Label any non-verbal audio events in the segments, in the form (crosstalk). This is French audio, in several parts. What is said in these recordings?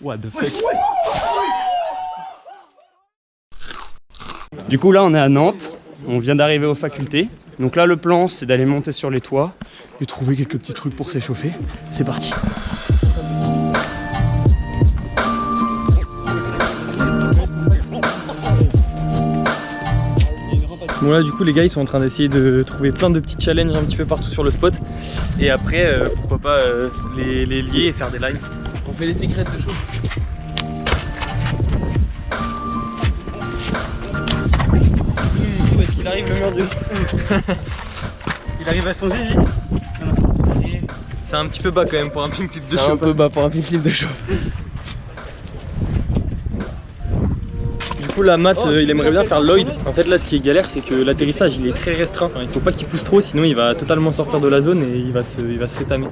What the fuck? Du coup là on est à Nantes, on vient d'arriver aux facultés. Donc là le plan c'est d'aller monter sur les toits et trouver quelques petits trucs pour s'échauffer. C'est parti Bon là du coup les gars ils sont en train d'essayer de trouver plein de petits challenges un petit peu partout sur le spot et après euh, pourquoi pas euh, les, les lier et faire des lives. On fait les secrets de est-ce qu'il arrive le mur du Il arrive à son zizi C'est un petit peu bas quand même pour un pim clip de C'est chaud. un peu bas pour un de chaud. Du coup la Matt euh, il aimerait bien faire Lloyd. En fait là ce qui est galère c'est que l'atterrissage il est très restreint. Il faut pas qu'il pousse trop sinon il va totalement sortir de la zone et il va se, il va se rétamer.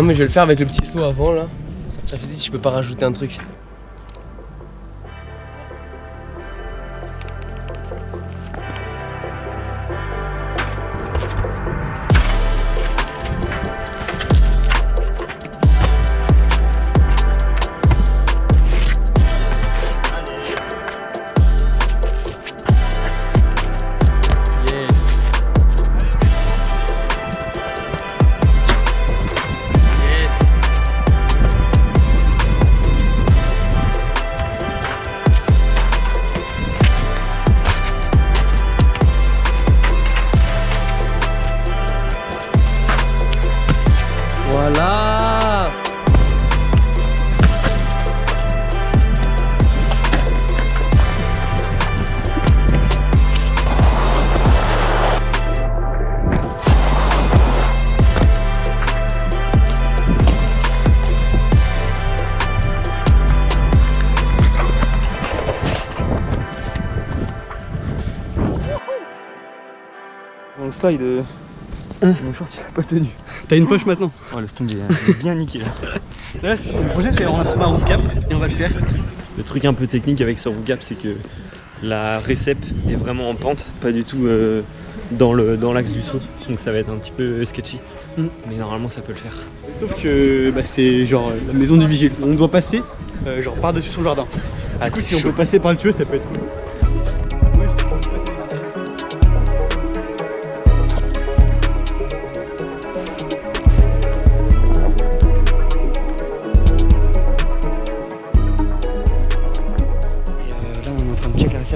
Non mais je vais le faire avec le petit saut avant là. Fait si je peux pas rajouter un truc. Slide, euh, mon short il a pas tenu. T'as une poche maintenant Oh laisse tomber, il est bien niqué là. (laughs) Le projet c'est on a trouvé un roof cap et on va le faire. Le truc un peu technique avec ce roof gap, c'est que la récep est vraiment en pente, pas du tout euh, dans le dans l'axe du saut. Donc ça va être un petit peu sketchy. Mm. Mais normalement ça peut le faire. Sauf que bah, c'est genre la maison du vigile. On doit passer euh, genre par-dessus son jardin. Ah, du coup si on peut passer par le tuyau ça peut être cool.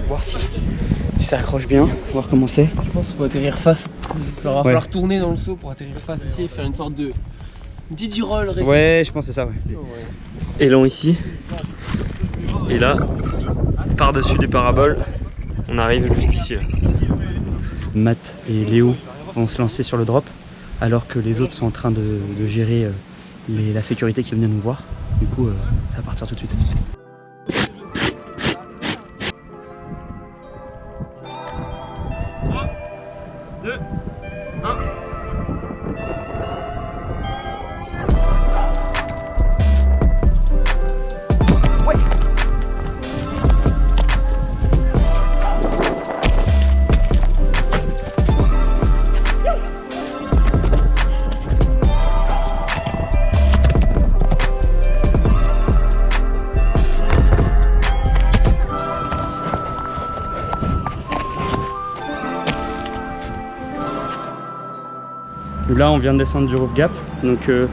Voir si, si ça accroche bien, voir comment c'est. Je pense qu'il faut atterrir face. Il va Ouais. falloir tourner dans le saut pour atterrir face ici et faire une sorte de Didi roll. Ouais je pense que c'est ça ouais. Ouais. Élan ici. Et là, par-dessus des paraboles, on arrive juste ici. Là. Matt et Léo vont se lancer sur le drop alors que les autres sont en train de, de gérer euh, les- la sécurité qui vient nous voir. Du coup, euh, ça va partir tout de suite. Là, on vient de descendre du roof gap. Donc, euh,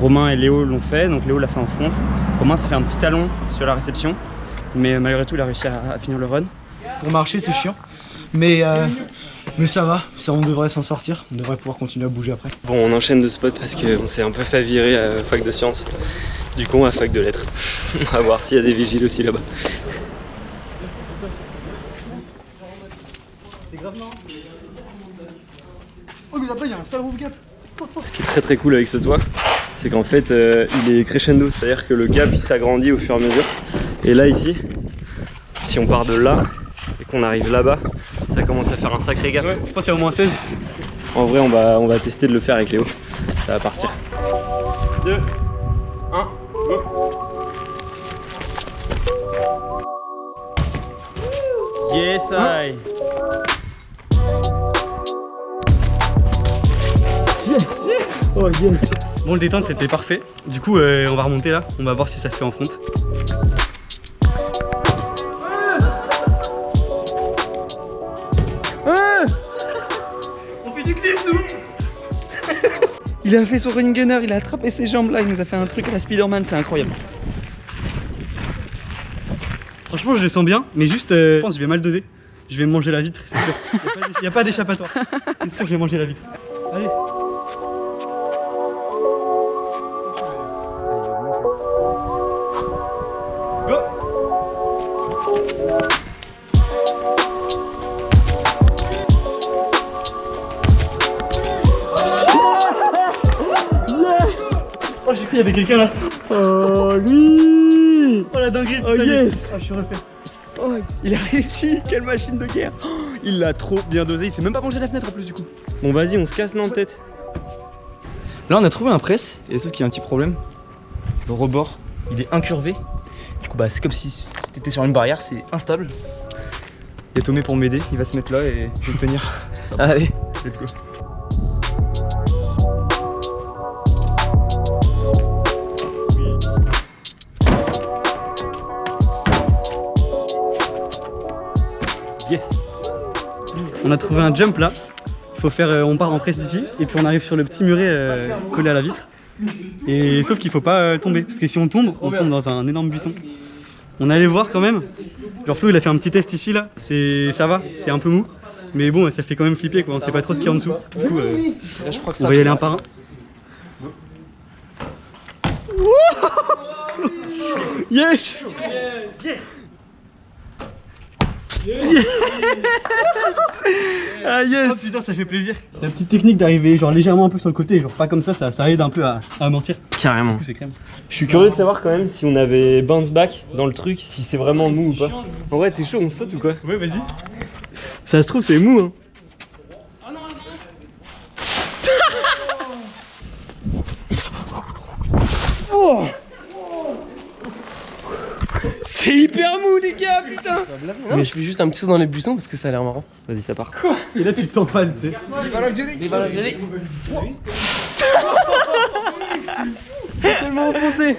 Romain et Léo l'ont fait. Donc, Léo l'a fait en front. Romain s'est fait un petit talon sur la réception. Mais euh, malgré tout, il a réussi à, à finir le run. Pour marcher, c'est chiant. Mais, euh, mais ça va, ça, on devrait s'en sortir. On devrait pouvoir continuer à bouger après. Bon, on enchaîne de spot parce qu'on s'est un peu fait virer à fac de sciences. Du coup, à fac de lettres. (laughs) on va voir s'il y a des vigiles aussi là-bas. Oh, mais là-bas, il y a un sale roof gap. Ce qui est très très cool avec ce toit, c'est qu'en fait euh, il est crescendo, c'est-à-dire que le gap il s'agrandit au fur et à mesure. Et là ici, si on part de là et qu'on arrive là-bas, ça commence à faire un sacré gap. Je pense qu'il y a au moins 16. En vrai on va, on va tester de le faire avec Léo, ça va partir. 2, 1, go Yes, I. Oh yes Bon, le détente c'était parfait. Du coup, euh, on va remonter là. On va voir si ça se fait en front. On fait du clip, nous Il a fait son running gunner, il a attrapé ses jambes là, il nous a fait un truc à la Spider-Man, c'est incroyable. Franchement, je le sens bien, mais juste, euh, je pense que je vais mal doser. Je vais manger la vitre, c'est sûr. Il n'y a pas d'échappatoire. C'est sûr, je vais manger la vitre. Oh, qu'il y avait quelqu'un là. Oh lui Oh la dinguerie. Oh, yes. Oh, je suis refait. Oh, il a réussi. Quelle machine de guerre. Oh, il l'a trop bien dosé. Il s'est même pas mangé la fenêtre en plus du coup. Bon, vas-y, on se casse, non, peut-être Là, on a trouvé un press, et sauf qu'il y a un petit problème. Le rebord, il est incurvé. Du coup, bah, c'est comme si t'étais sur une barrière, c'est instable. Il y a Tomé pour m'aider, il va se mettre là et je vais tenir. Allez. Let's go. Yes. On a trouvé un jump là. Il faut faire, euh, on part en presse ici et puis on arrive sur le petit muret euh, collé à la vitre. Et sauf qu'il faut pas euh, tomber parce que si on tombe, on tombe dans un énorme buisson. On allait voir quand même. Genre Flo il a fait un petit test ici là. C'est, ça va, c'est un peu mou. Mais bon, ça fait quand même flipper quoi. On sait pas trop ce qu'il y a en dessous. Du coup, euh, on va y aller un par un. Yes Ah yes Putain ça fait plaisir La petite technique d'arriver genre légèrement un peu sur le côté, genre pas comme ça, ça, ça aide un peu à, à mentir. Carrément. Du coup c'est crème. Je suis curieux de savoir quand même si on avait bounce back dans le truc, si c'est vraiment mou ou pas. En vrai, t'es chaud, on saute ou quoi? Ouais vas-y. Ça se trouve, c'est mou, hein. Les gars, putain Mais je fais juste un petit saut dans les buissons parce que ça a l'air marrant. Vas-y, ça part. Et là tu t'empannes tu sais. tellement enfoncé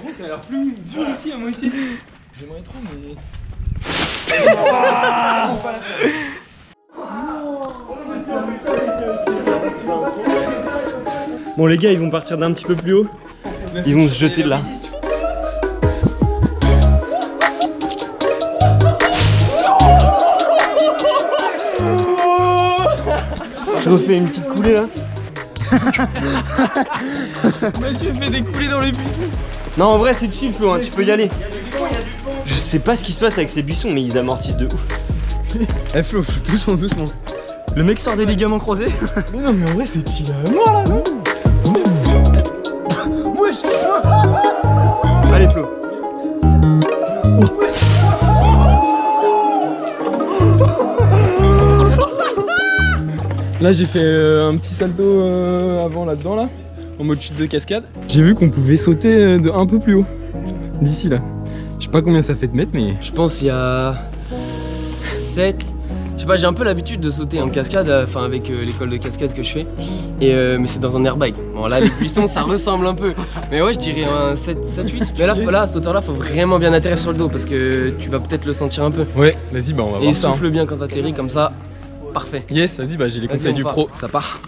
Bon, les gars, ils vont partir d'un petit peu plus haut. Ils vont se jeter de là. Je refais une petite coulée là. (laughs) Monsieur fait des coulées dans les buissons Non, en vrai, c'est chill, Flo, hein, tu peux y aller. Je sais pas ce qui se passe avec ces buissons, mais ils amortissent de ouf. (laughs) Eh Flo, doucement, doucement. Le mec sort des ligaments croisés. (laughs) Mais non, mais en vrai, c'est chill à mort là, non Wesh Allez Flo. Là, j'ai fait euh, un petit salto euh, avant là-dedans, là, en mode chute de cascade. J'ai vu qu'on pouvait sauter euh, de un peu plus haut, d'ici là. Je sais pas combien ça fait de mètres, mais Je pense il y a 7. Je sais pas, j'ai un peu l'habitude de sauter en cascade, enfin avec euh, l'école de cascade que je fais. Et euh, mais c'est dans un airbag. Bon là les buissons ça ressemble un peu. Mais ouais je dirais un 7, 7 8. Mais là, à cette hauteur là faut vraiment bien atterrir sur le dos parce que tu vas peut-être le sentir un peu. ouais, vas-y, bah on va Et voir ça. hein. souffle bien quand t'atterris comme ça. Parfait. Yes, vas-y, bah j'ai les conseils on du part. pro, ça part.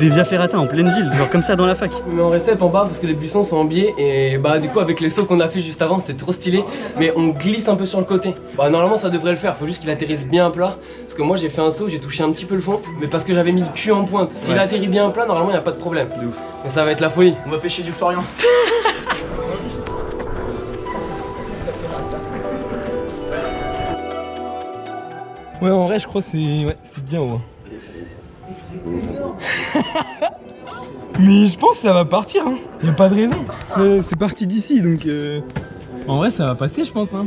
Des via ferrata en pleine ville, genre comme ça dans la fac. Mais on restait en bas parce que les buissons sont en biais et bah du coup avec les sauts qu'on a fait juste avant c'est trop stylé mais on glisse un peu sur le côté. Bah normalement ça devrait le faire, faut juste qu'il atterrisse bien à plat parce que moi j'ai fait un saut, j'ai touché un petit peu le fond mais parce que j'avais mis le cul en pointe. S'il atterrit bien à plat normalement il a pas de problème. Mais ça va être la folie. On va pêcher du Florian. (laughs) Ouais, en vrai, je crois que c'est ouais, bien haut. (laughs) Mais je pense que ça va partir, hein. Y'a pas de raison. C'est- parti d'ici, donc euh, en vrai ça va passer, je pense. Hein.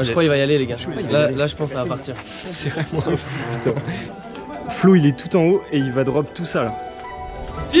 Je crois qu'il va y aller, les gars. Là, là, je pense que ça va partir. C'est vraiment un fou, putain. Flo, il est tout en haut et il va drop tout ça là. C'est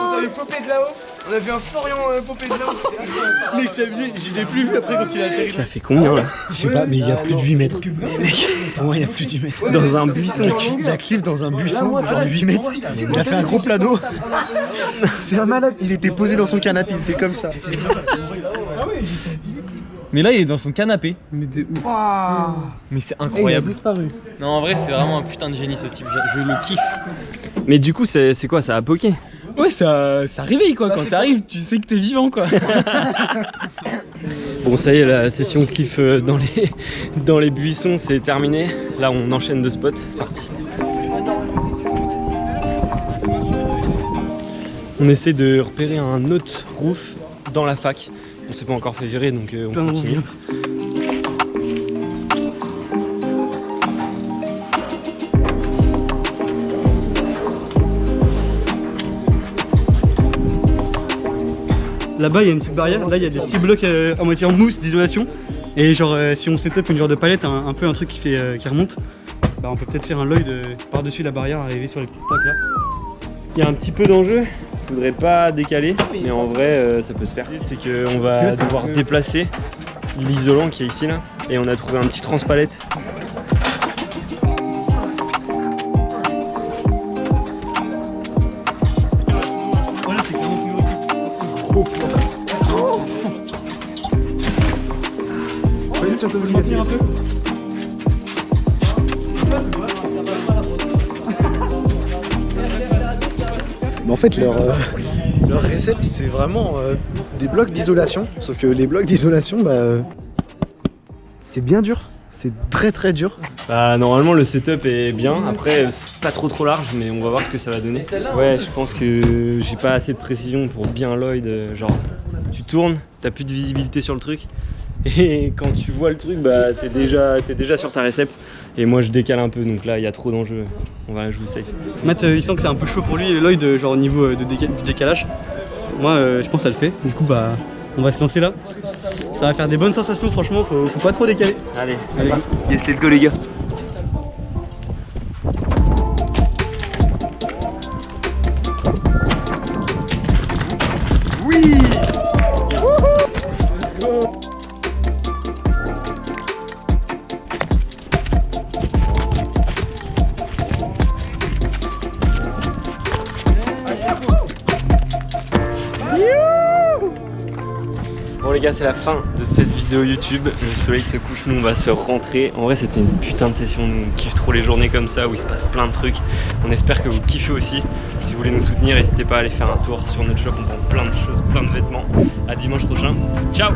a vu popper de là-haut. On a vu un Florian euh, popper de là-haut. (laughs) Mec, ça vient, je l'ai plus vu après quand il a atterri. Ça fait combien là Je sais pas, mais il y a plus de 8 mètres. Mec, pour moi, il y a plus de 8 mètres. Dans un buisson. Il a cliff dans un buisson de genre 8 mètres. Il a fait un gros plat d'eau. C'est un malade. Il était posé dans son canapé, il était comme ça. Mais là il est dans son canapé. Mais de ouf. Mais c'est incroyable. disparu. Non en vrai c'est vraiment un putain de génie ce type, je, je le kiffe. Mais du coup, c'est c'est quoi Ça a poké? Ouais ça, ça réveille quoi, quand t'arrives tu sais que t'es vivant quoi. (laughs) Bon, ça y est, la session kiff dans les, dans les buissons, c'est terminé. Là, on enchaîne de spots, c'est parti. On essaie de repérer un autre roof dans la fac. On s'est pas encore fait virer, donc euh, on continue. Là-bas, il y a une petite barrière. Là, il y a des petits blocs euh, à moitié en mousse d'isolation. Et genre, euh, si on setup une genre de palette, un, un peu un truc qui, fait, euh, qui remonte, bah, on peut peut-être faire un Lloyd par-dessus la barrière, arriver sur les petites plaques là. Il y a un petit peu d'enjeu. Je voudrais pas décaler, mais en vrai, ça peut se faire. C'est qu'on va devoir déplacer l'isolant qui est ici là, et on a trouvé un petit transpalette. Vas-y, un peu. Mais en fait, leur, euh, leur récept, c'est vraiment euh, des blocs d'isolation. Sauf que les blocs d'isolation, bah, euh, c'est bien dur. C'est très très dur. Bah normalement le setup est bien, après c'est pas trop trop large mais on va voir ce que ça va donner. Ouais je pense que j'ai pas assez de précision pour bien Lloyd, euh, genre tu tournes, t'as plus de visibilité sur le truc (laughs) et quand tu vois le truc bah t'es déjà, t'es déjà sur ta récep et moi je décale un peu donc là il y a trop d'enjeux, on va jouer safe. Matt, euh, il sent que c'est un peu chaud pour lui, Lloyd, euh, genre au niveau euh, de déca- du décalage. Moi, euh, je pense que ça le fait. Du coup, bah, on va se lancer là. Ça va faire des bonnes sensations, franchement, faut, faut pas trop décaler. Allez, Allez. Yes, let's go les gars. C'est la fin de cette vidéo YouTube, le soleil se couche, nous on va se rentrer. En vrai c'était une putain de session, nous on kiffe trop les journées comme ça où il se passe plein de trucs. On espère que vous kiffez aussi. Si vous voulez nous soutenir, n'hésitez pas à aller faire un tour sur notre shop, on vend plein de choses, plein de vêtements. À dimanche prochain, ciao